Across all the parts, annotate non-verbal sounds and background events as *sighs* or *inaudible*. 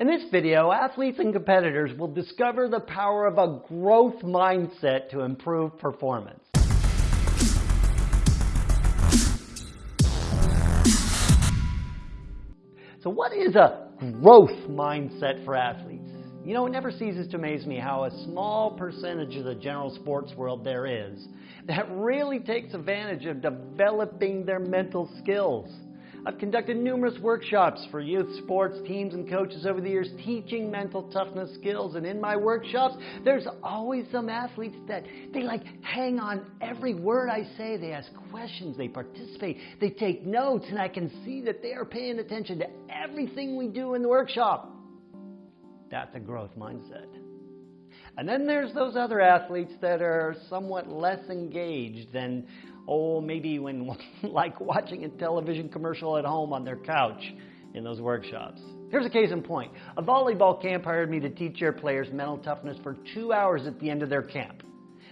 In this video, athletes and competitors will discover the power of a growth mindset to improve performance. So what is a growth mindset for athletes? You know, it never ceases to amaze me how a small percentage of the general sports world there is that really takes advantage of developing their mental skills. I've conducted numerous workshops for youth sports teams and coaches over the years teaching mental toughness skills. And in my workshops, there's always some athletes that they like hang on every word I say. They ask questions, they participate, they take notes, and I can see that they are paying attention to everything we do in the workshop. That's a growth mindset. And then there's those other athletes that are somewhat less engaged than oh, maybe when *laughs* like watching a television commercial at home on their couch in those workshops. Here's a case in point. A volleyball camp hired me to teach their players mental toughness for two hours at the end of their camp.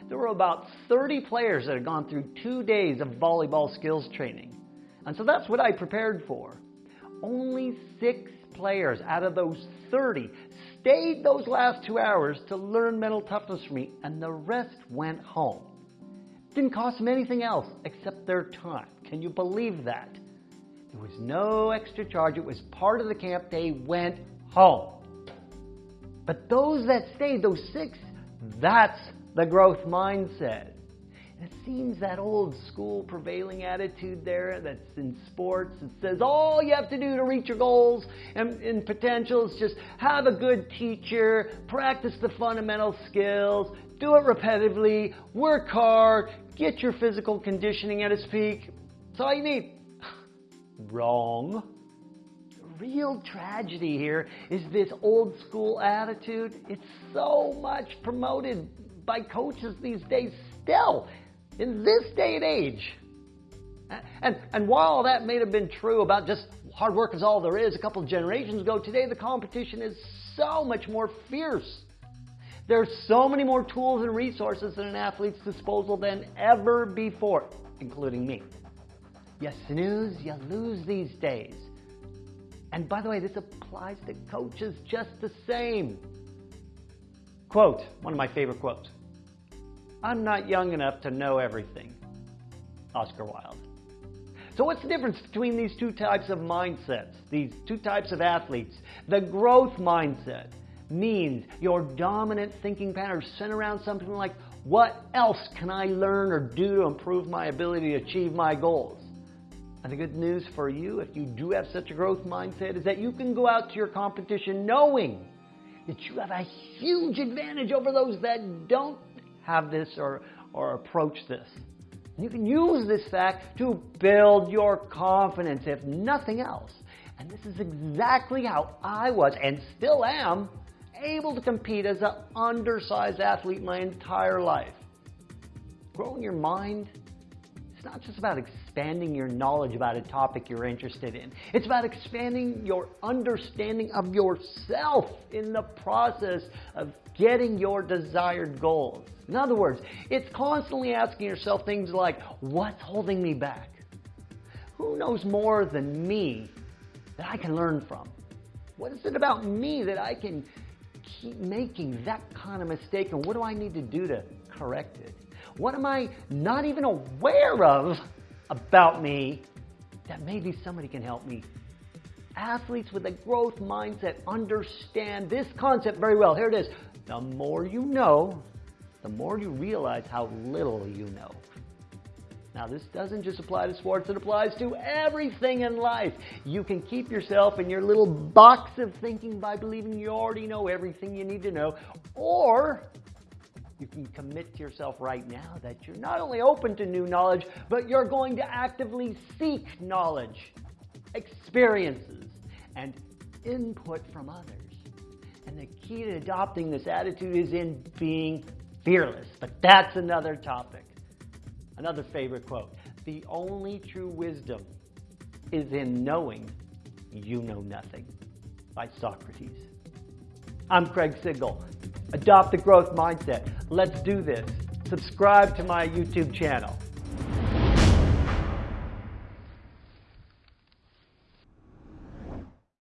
There were about 30 players that had gone through two days of volleyball skills training. And so that's what I prepared for. Only six players out of those 30 stayed those last two hours to learn mental toughness from me, and the rest went home. Didn't cost them anything else except their time. Can you believe that? There was no extra charge. It was part of the camp. They went home. But those that stayed, those six, that's the growth mindset. It seems that old school prevailing attitude there that's in sports that says all you have to do to reach your goals and, and potential is just have a good teacher, practice the fundamental skills, do it repetitively, work hard, get your physical conditioning at its peak. That's all you need. *sighs* Wrong. Real tragedy here is this old school attitude. It's so much promoted by coaches these days still in this day and age. And, and while that may have been true about just hard work is all there is a couple of generations ago, today the competition is so much more fierce. There are so many more tools and resources at an athlete's disposal than ever before, including me. You snooze, you lose these days. And by the way, this applies to coaches just the same. Quote, one of my favorite quotes. I'm not young enough to know everything. Oscar Wilde. So what's the difference between these two types of mindsets, these two types of athletes? The growth mindset means your dominant thinking pattern centered around something like, what else can I learn or do to improve my ability to achieve my goals? And the good news for you, if you do have such a growth mindset, is that you can go out to your competition knowing that you have a huge advantage over those that don't have this or, or approach this. You can use this fact to build your confidence, if nothing else. And this is exactly how I was and still am able to compete as an undersized athlete my entire life. Growing your mind it's not just about expanding your knowledge about a topic you're interested in. It's about expanding your understanding of yourself in the process of getting your desired goals. In other words, it's constantly asking yourself things like, what's holding me back? Who knows more than me that I can learn from? What is it about me that I can keep making that kind of mistake and what do I need to do to correct it? What am I not even aware of about me that maybe somebody can help me? Athletes with a growth mindset understand this concept very well. Here it is. The more you know, the more you realize how little you know. Now, this doesn't just apply to sports, it applies to everything in life. You can keep yourself in your little box of thinking by believing you already know everything you need to know, or you can commit to yourself right now that you're not only open to new knowledge, but you're going to actively seek knowledge, experiences, and input from others. And the key to adopting this attitude is in being fearless. But that's another topic. Another favorite quote The only true wisdom is in knowing you know nothing by Socrates. I'm Craig Sigl. Adopt the growth mindset. Let's do this. Subscribe to my YouTube channel.